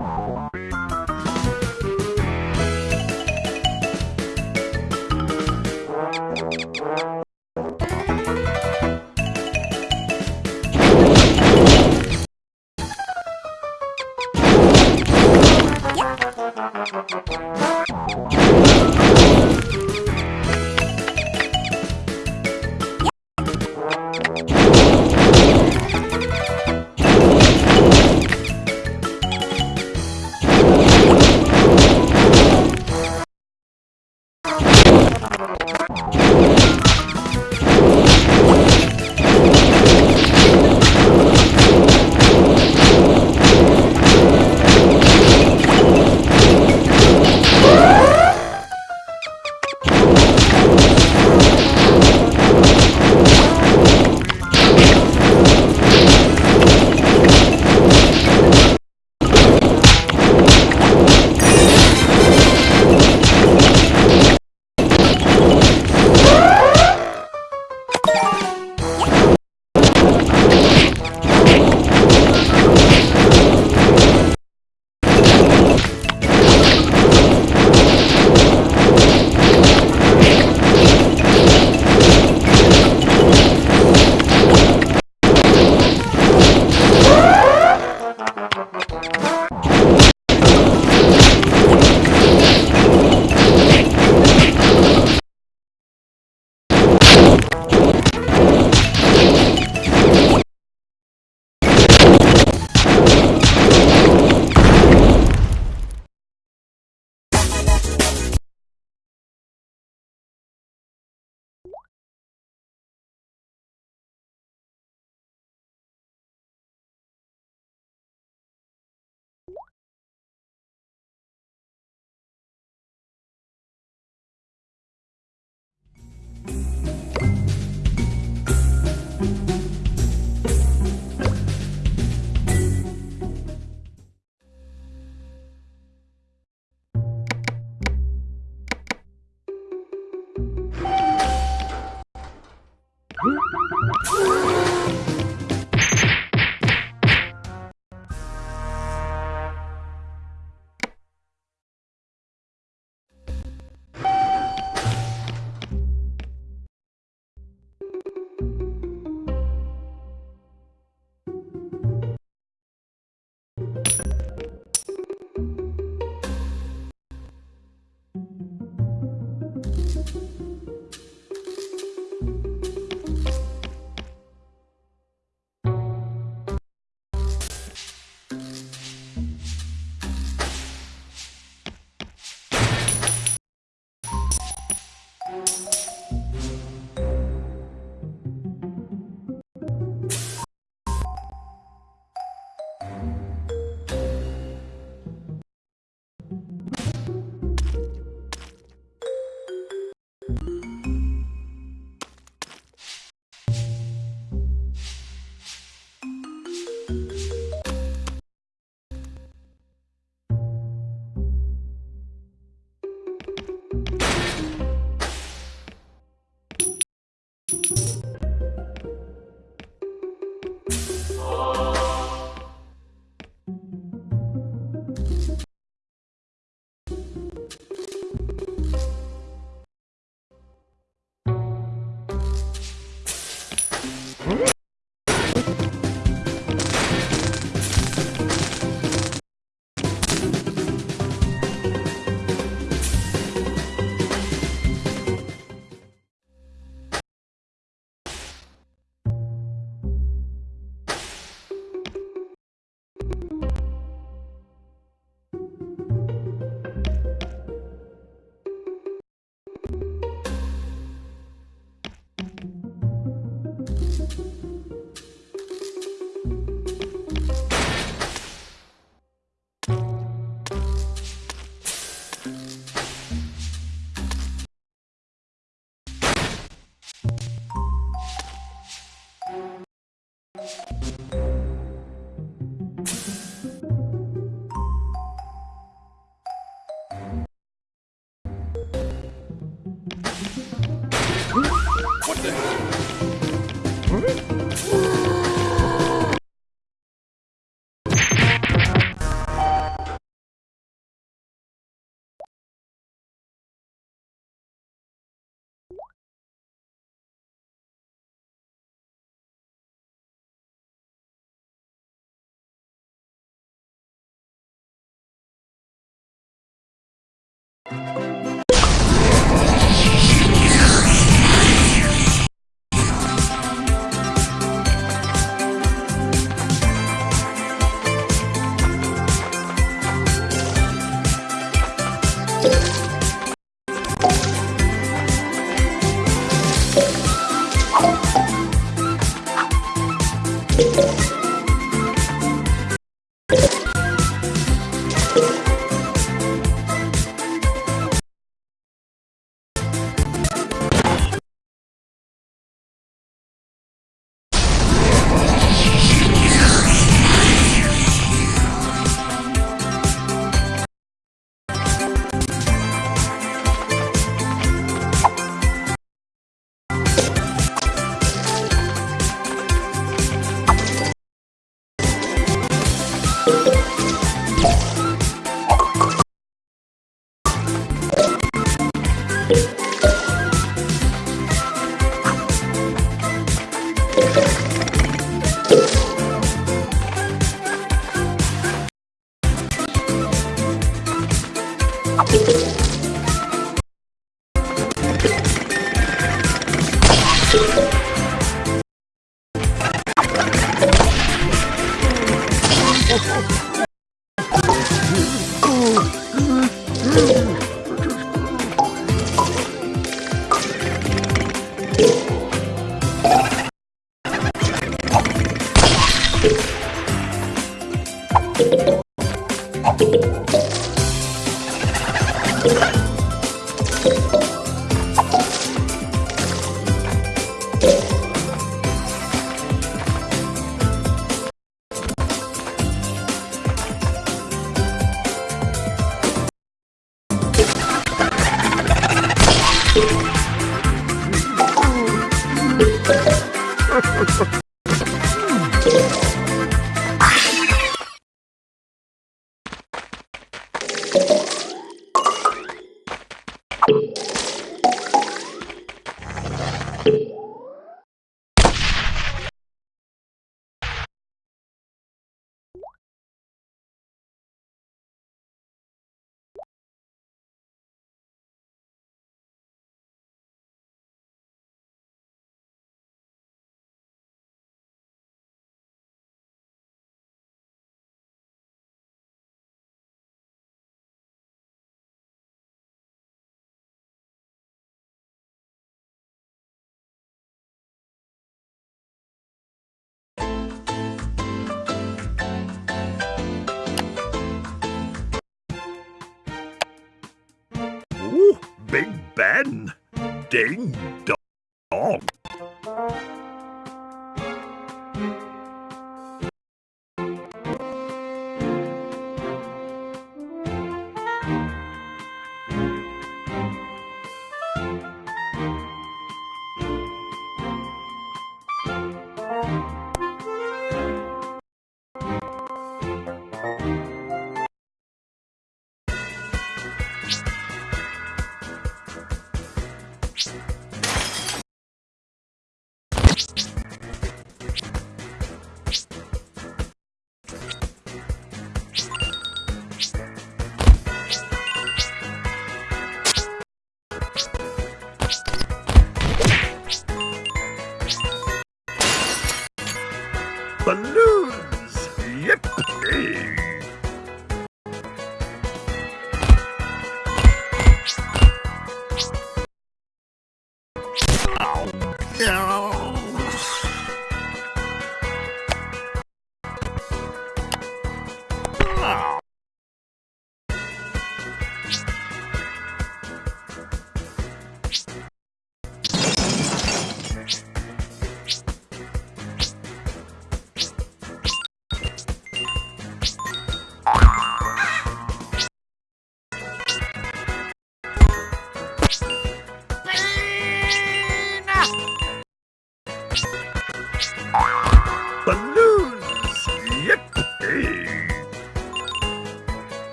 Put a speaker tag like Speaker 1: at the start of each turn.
Speaker 1: Yep. Oh, oh, oh. Big Ben. Ding dong.